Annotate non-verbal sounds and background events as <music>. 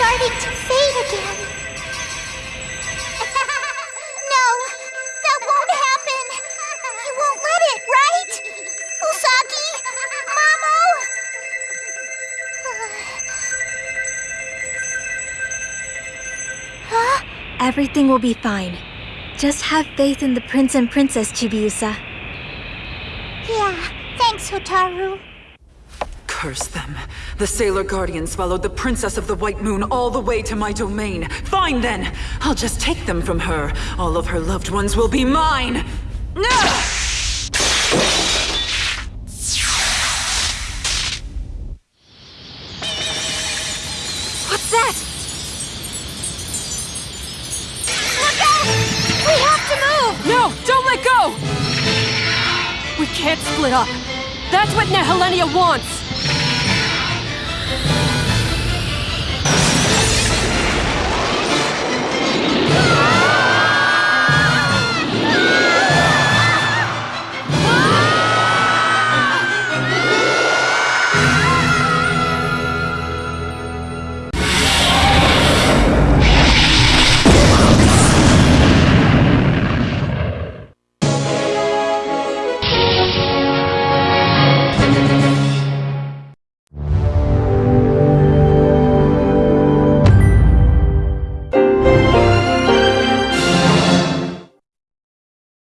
starting to fade again. <laughs> no, that won't happen. You won't let it, right? Usagi? Mamo? <sighs> huh? Everything will be fine. Just have faith in the prince and princess, Chibiusa. Yeah, thanks, Hotaru. Curse them. The Sailor Guardians followed the Princess of the White Moon all the way to my domain. Fine then! I'll just take them from her. All of her loved ones will be mine! Ugh! What's that? Look out! We have to move! No! Don't let go! We can't split up. That's what Nehelenia wants! Oh, God.